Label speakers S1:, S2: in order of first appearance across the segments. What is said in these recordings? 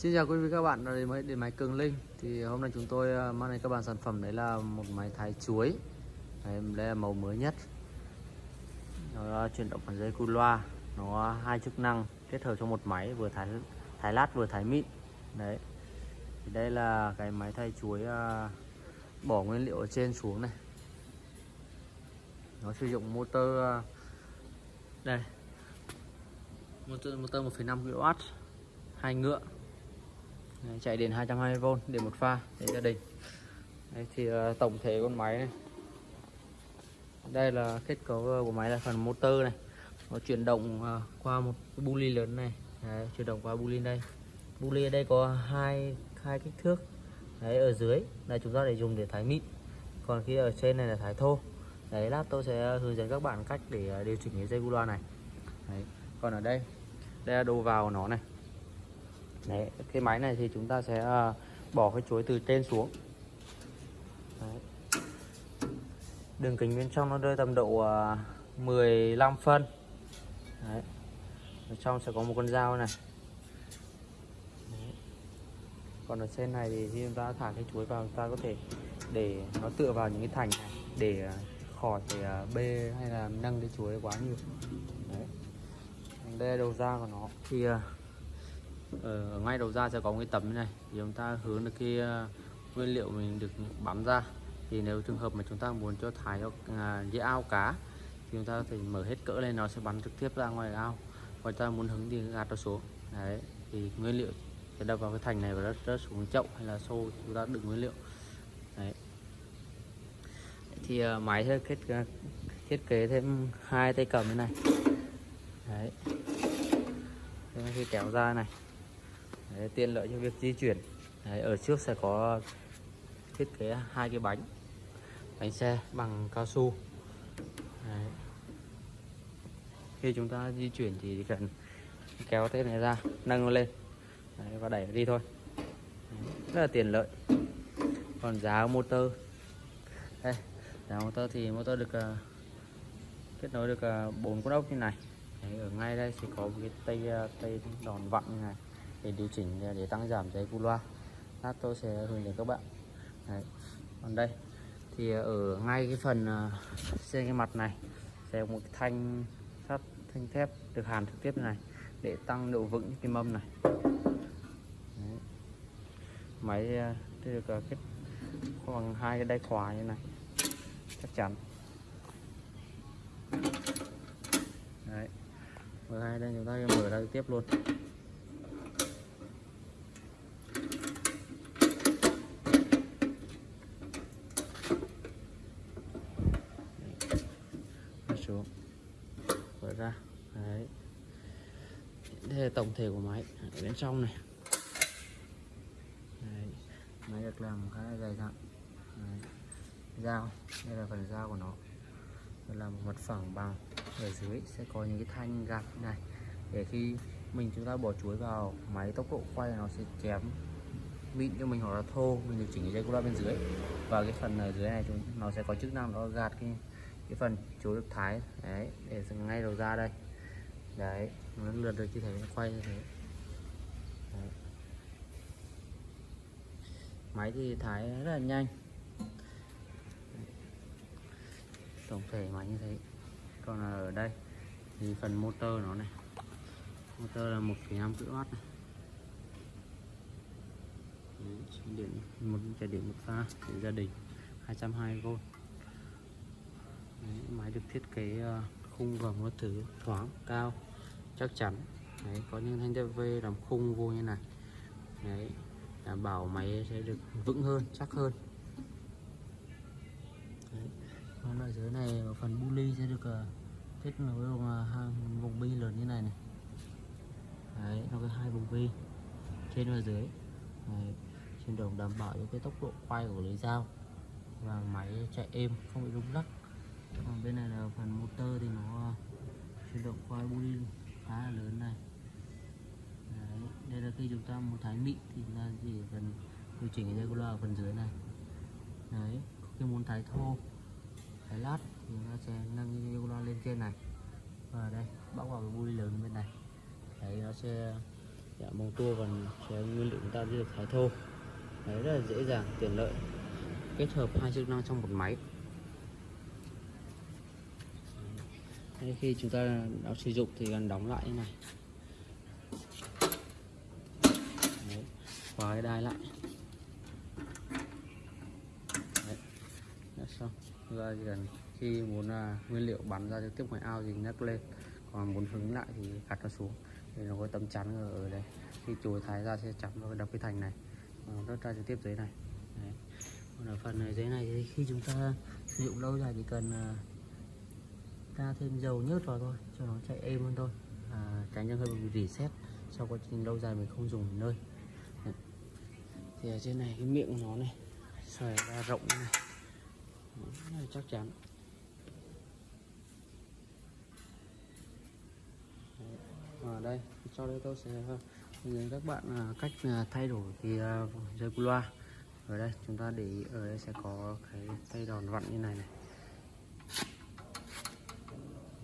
S1: Xin chào quý vị các bạn đến với điện máy Cường Linh. Thì hôm nay chúng tôi à, mang đến các bạn sản phẩm đấy là một máy thái chuối. Đấy, đây là màu mới nhất. Nó à, chuyển động bằng dây cu loa. Nó à, hai chức năng kết hợp trong một máy vừa thái thái lát vừa thái mịn. Đấy. Thì đây là cái máy thay chuối bỏ nguyên liệu ở trên xuống này. Nó sử dụng motor đây. Motor motor 1,5 kW hai ngựa. Đấy, chạy điện 220V điện một pha để gia đình. Đấy, thì uh, tổng thể con máy này. Đây là kết cấu ờ, của máy là phần motor này. Nó chuyển động uh, qua một cái lớn này. Đấy, chuyển động qua bu đây. Bu ở đây có hai hai kích thước. Đấy, ở dưới là chúng ta để dùng để thái mịn. Còn khi ở trên này là thái thô. Đấy lát tôi sẽ hướng dẫn các bạn cách để điều chỉnh cái dây bu loa này. Đấy. còn ở đây đây là đồ vào của nó này đấy cái máy này thì chúng ta sẽ uh, bỏ cái chuối từ trên xuống đấy. đường kính bên trong nó rơi tầm độ à, uh, 15 phân đấy. ở trong sẽ có một con dao này đấy. còn ở trên này thì khi chúng ta thả cái chuối vào chúng ta có thể để nó tựa vào những cái thành này để uh, khỏi phải bê hay là nâng cái chuối quá nhiều đấy đây là đầu ra của nó thì uh, ở ngay đầu ra sẽ có một cái tấm như này. Thì chúng ta hướng được cái ờ, nguyên liệu mình được bắn ra. Thì nếu trường hợp mà chúng ta muốn cho thái cho uh, dễ ao cá thì chúng ta có thể mở hết cỡ lên nó sẽ bắn trực tiếp ra ngoài ao. Còn ta muốn hứng thì gạt nó xuống đấy thì nguyên liệu sẽ đập vào cái thành này và rớt, rớt xuống chậu hay là xô chúng ta đựng nguyên liệu. Đấy. Thì uh, máy sẽ kết thiết kế thêm hai tay cầm như này. Đấy. Thế khi kéo ra này đấy, tiện lợi cho việc di chuyển. Đấy, ở trước sẽ có thiết kế hai cái bánh. Bánh xe bằng cao su. Đấy. khi chúng ta di chuyển thì chỉ cần kéo thế này ra nâng nó lên. Đấy, và đẩy đi thôi. Đấy, rất là tiện lợi. Còn giá motor. Đây giá motor thì motor được uh, kết nối được uh, bốn con ốc như này. Đấy, ở ngay đây thì có một cái tay à, tay đòn vặn như này để điều chỉnh, để tăng giảm dây cu loa lát tôi sẽ hướng dẫn các bạn Đấy. còn đây, thì ở ngay cái phần à, trên cái mặt này sẽ có một cái thanh sắt, thanh thép được hàn trực tiếp này để tăng độ vững cái mâm này Đấy. máy à, được à, kết bằng hai cái đai khóa như này chắc chắn Đấy. mở hai đây, chúng ta mở ra tiếp luôn xuống mở ra. Đấy. Đây là tổng thể của máy ở bên trong này. Đấy. máy được làm khá là dày dặn. Dao, đây là phần dao của nó. Đây là một mặt phẳng bằng ở dưới, sẽ có những cái thanh gạt này. Để khi mình chúng ta bỏ chuối vào, máy tốc độ quay nó sẽ chém mịn cho mình hoặc là thô. Mình điều chỉnh cái dây cu bên dưới. Và cái phần ở dưới này chúng nó sẽ có chức năng nó gạt cái cái phần chuối được thái. Đấy để ngay đầu ra đây. Đấy nó lượt được như thế quay như thế. Đấy. máy thì thái rất là nhanh. Tổng thể máy như thế. Còn ở đây thì phần motor nó này. Motor là 1,5 kW này. Đấy, điện một chạy điện một pha để gia đình 220V được thiết kế ờ, khung vòng nó thứ thoáng cao chắc chắn. Đấy, có những thanh thép làm khung vô như này. Đấy, đảm bảo máy sẽ được vững hơn chắc hơn. Đấy. còn ở dưới này ở phần bu sẽ được uh, kết nối bằng uh, ờ, vùng bi lớn như này này. Đấy, nó có hai vùng bi trên và dưới. Đấy, trên đồng đảm bảo cho cái tốc độ quay của lưới dao và máy chạy êm không bị rung lắc còn bên này là phần motor thì nó ờ, chuyển động quay bu khá là lớn này. Đấy, đây là khi chúng ta muốn thái mịn thì chúng ta chỉ cần điều chỉnh cái dây loa ở phần dưới này. Đấy khi muốn thái thô thái lát thì chúng ta sẽ nâng cái dây loa lên trên này. Và đây bóc vào cái bu lớn bên này. Đấy nó sẽ dạ, mông tua còn sẽ nguyên liệu chúng ta được thái thô đấy rất là dễ dàng tiện lợi. Kết hợp hai chức năng trong một máy. Đấy, khi chúng ta đã sử dụng thì cần đóng lại như này. Đấy, khóa cái đai lại. Đấy, đã xong. Ra chỉ cần khi muốn uh, nguyên liệu bắn ra trực tiếp ngoài ao thì nhấc lên. Còn muốn hứng lại thì gạt nó xuống. Thì nó có tấm chắn ở, đây. Khi chồi thái ra sẽ chắn vào đập cái thành này. Đốt rớt ra trực tiếp dưới này. Đấy. còn ở phần này dưới này thì khi chúng ta sử dụng lâu dài thì cần uh, ta thêm dầu nhớt vào thôi cho nó chạy êm hơn thôi. À, tránh cho hơi bị reset sau quá trình lâu dài mình không dùng nơi. Đấy. thì ở trên này cái miệng của nó này xòe ra rộng như này. Đấy, chắc chắn. Ở đây sau đây tôi sẽ ờ, hướng dẫn các bạn à, cách à, thay đổi cái dây loa. Ở đây chúng ta để ý ở đây sẽ có cái tay đòn vặn như này này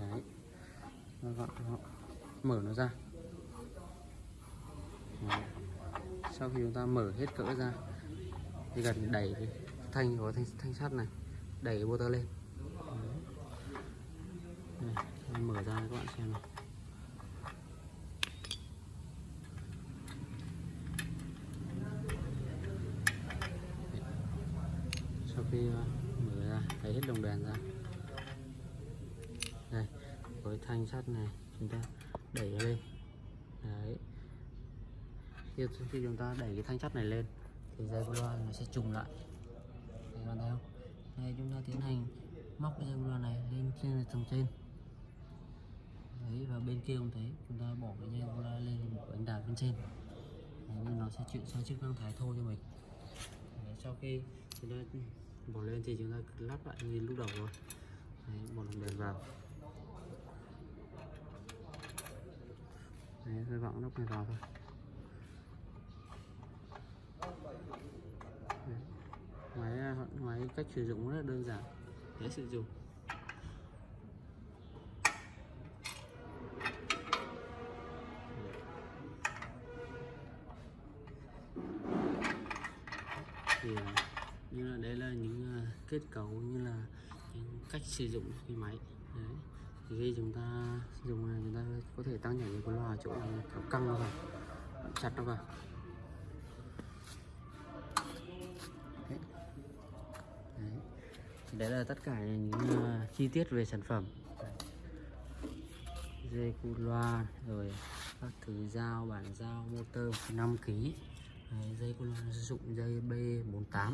S1: đấy nó cho họ mở nó ra. Sau khi chúng ta mở hết cỡ ra thì cần đẩy cái thanh của thanh, thanh sắt này đẩy cái motor lên. Đây, mở ra các bạn xem này sau khi ờ, mở ra lấy hết đồng đèn ra với thanh sắt này chúng ta đẩy lên. Đấy. Khi, khi chúng ta đẩy cái thanh sắt này lên thì dây loa nó sẽ trùng lại. Các bạn thấy không? Đây chúng ta tiến hành móc cái dây loa này lên trên tầng trên. Đấy và bên kia cũng thế chúng ta bỏ cái dây loa lên một bánh đạp bên trên. Đấy, nó sẽ chuyển sang chức năng thái thô cho mình. Đấy, sau khi chúng ta bỏ lên thì chúng ta lắp lại như lúc đầu rồi. Đấy, bỏ lần đèn vào. Đấy hơi vặn nắp này vào thôi. Đấy. máy máy cách sử dụng rất là đơn giản. Dễ sử dụng. Thì như là đây là những kết cấu như là những cách sử dụng cái máy thì khi chúng ta dùng này chúng ta có thể tăng nhảy cái loa chỗ này kéo căng nó vào chặt nó vào. Đấy. đấy. Đấy là tất cả những uh, chi tiết về sản phẩm. Dây cu loa rồi các thứ dao bản dao motor 5 kg đấy, dây cu loa sử dụng dây B48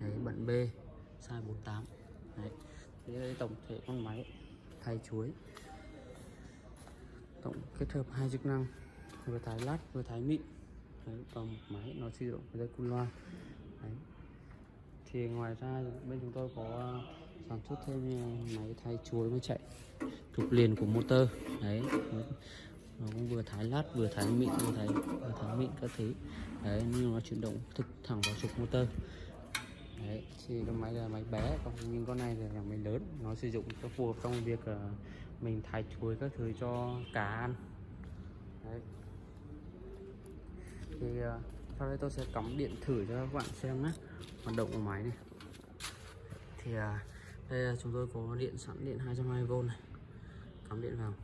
S1: đấy bận B size 48 đấy. Đây tổng thể con máy thay chuối. Tổng kết hợp hai chức năng vừa thái lát vừa thái mịn. Đấy, và một máy nó sử dụng dây cun loa. Đấy. thì ngoài ra bên chúng tôi có à, sản xuất thêm máy thái chuối mới chạy. Thuộc liền của motor. Đấy. Nó cũng vừa thái lát vừa thái mịn vừa thái vừa thái mịn các thứ. Đấy nhưng nó chuyển động thực thẳng vào trục motor đấy thì cái máy là máy bé còn nhưng con này là máy lớn nó sử dụng cho phù hợp trong việc uh, mình thái chuối các thứ cho cá ăn. Đấy. Thì uh, sau đây tôi sẽ cắm điện thử cho các bạn xem nhé hoạt động của máy này. Thì uh, đây là chúng tôi có điện sẵn điện 220V này. Cắm điện vào.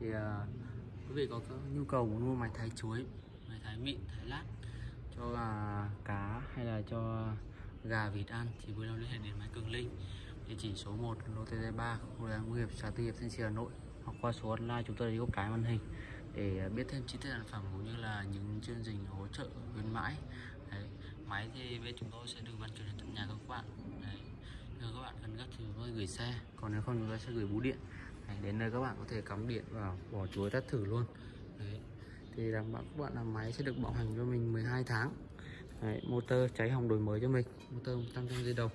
S1: Thì uh, quý vị có nhu cầu muốn mua máy thái chuối máy thái mịn thái lát cho uh, cá hay là cho gà vịt ăn thì vui lòng liên hệ đến máy cường linh địa chỉ số 1 lô TT 3 khu công nghiệp xã Tư Hiệp Thanh Trì Hà Nội hoặc qua số hotline chúng tôi đã góc cái màn hình để à, biết thêm chi tiết sản phẩm cũng như là những chương trình hỗ trợ khuyến mãi Đấy. máy thì bên chúng tôi sẽ được vận chuyển đến tận nhà các bạn Đấy. Nếu các bạn cần gấp thì chúng tôi gửi xe còn nếu không chúng tôi sẽ gửi bưu điện Đấy, đến nơi các bạn có thể cắm điện vào bỏ chuối test thử luôn. Đấy. thì đảm bảo các bạn làm máy sẽ được bảo hành cho mình 12 tháng. Đấy, motor cháy hỏng đổi mới cho mình. Motor 100 trăm dây đồng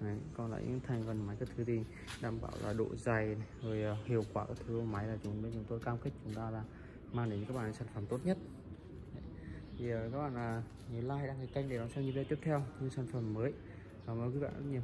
S1: Đấy, còn lại những thành phần máy các thứ thì đảm bảo là độ dày này, rồi uh, hiệu quả các thứ của máy là chúng bên chúng tôi cam kết chúng ta là mang đến cho các bạn sản phẩm tốt nhất. Đấy. thì uh, các bạn là uh, nhớ like đăng ký kênh để đón xem những video tiếp theo những sản phẩm mới. Cảm ơn các bạn rất nhiều.